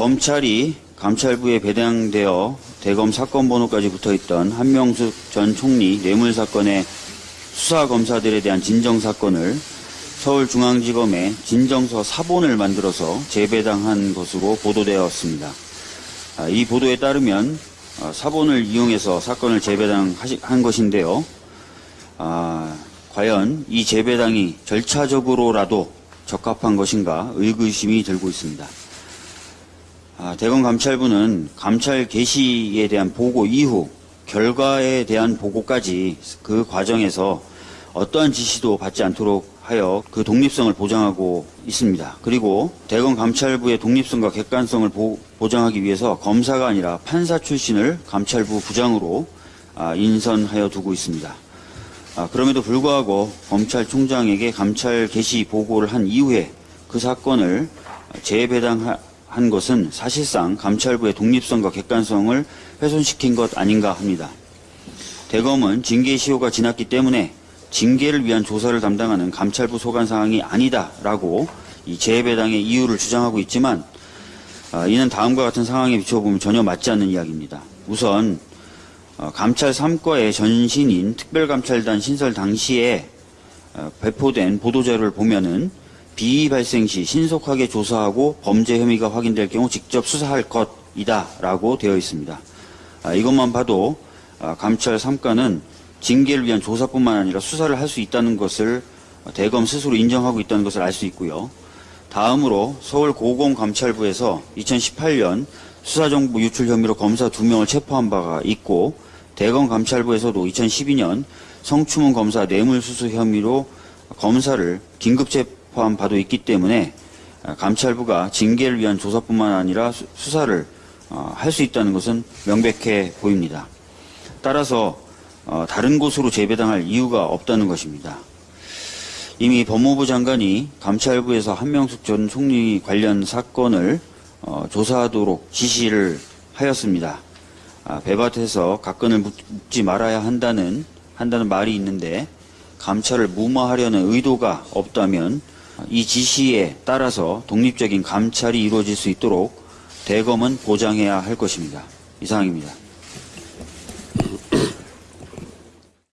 검찰이 감찰부에 배당되어 대검 사건 번호까지 붙어있던 한명숙 전 총리 뇌물 사건의 수사 검사들에 대한 진정 사건을 서울중앙지검에 진정서 사본을 만들어서 재배당한 것으로 보도되었습니다. 아, 이 보도에 따르면 어, 사본을 이용해서 사건을 재배당한 것인데요. 아, 과연 이 재배당이 절차적으로라도 적합한 것인가 의구심이 들고 있습니다. 아, 대검 감찰부는 감찰 개시에 대한 보고 이후 결과에 대한 보고까지 그 과정에서 어떠한 지시도 받지 않도록 하여 그 독립성을 보장하고 있습니다. 그리고 대검 감찰부의 독립성과 객관성을 보, 보장하기 위해서 검사가 아니라 판사 출신을 감찰부 부장으로 아, 인선하여 두고 있습니다. 아, 그럼에도 불구하고 검찰총장에게 감찰 개시 보고를 한 이후에 그 사건을 재배당 한 것은 사실상 감찰부의 독립성과 객관성을 훼손시킨 것 아닌가 합니다. 대검은 징계 시효가 지났기 때문에 징계를 위한 조사를 담당하는 감찰부 소관 사항이 아니다라고 이 재배당의 이유를 주장하고 있지만 아, 이는 다음과 같은 상황에 비춰보면 전혀 맞지 않는 이야기입니다. 우선 어, 감찰 3과의 전신인 특별감찰단 신설 당시에 어, 배포된 보도자료를 보면은 비위 발생 시 신속하게 조사하고 범죄 혐의가 확인될 경우 직접 수사할 것이다 라고 되어 있습니다. 아, 이것만 봐도 아, 감찰 3과는 징계를 위한 조사뿐만 아니라 수사를 할 수 있다는 것을 대검 스스로 인정하고 있다는 것을 알 수 있고요. 다음으로 서울고검감찰부에서 2018년 수사정보 유출 혐의로 검사 2명을 체포한 바가 있고 대검 감찰부에서도 2012년 성추문 검사 뇌물수수 혐의로 검사를 긴급 체포 한 바도 있기 때문에 감찰부가 징계를 위한 조사뿐만 아니라 수- 수사를 어, 할수 있다는 것은 명백해 보입니다. 따라서 어, 다른 곳으로 재배당할 이유가 없다는 것입니다. 이미 법무부 장관이 감찰부에서 한명숙 전 총리 관련 사건을 어, 조사하도록 지시를 하였습니다. 아, 배밭에서 각건을 묻- 묻지 말아야 한다는 한다는 말이 있는데 감찰을 무마하려는 의도가 없다면 이 지시에 따라서 독립적인 감찰이 이루어질 수 있도록 대검은 보장해야 할 것입니다. 이상입니다.